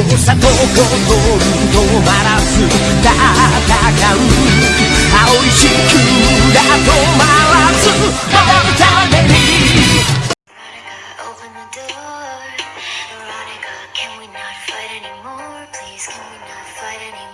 そうさとことん止まらず戦う青い地球が止まらず守るために Can we not fight anymore? Please, can we not fight anymore?